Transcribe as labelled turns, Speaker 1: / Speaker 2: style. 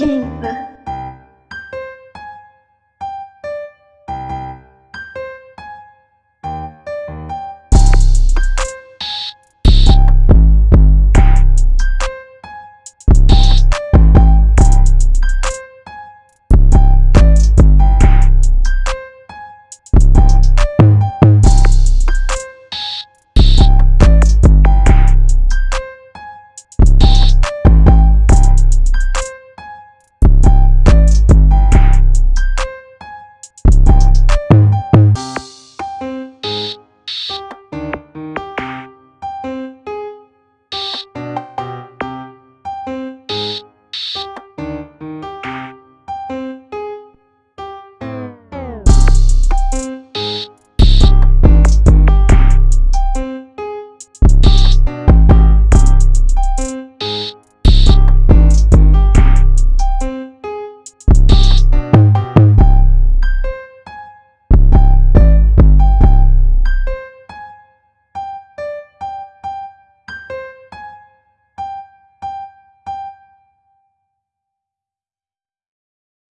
Speaker 1: Quem?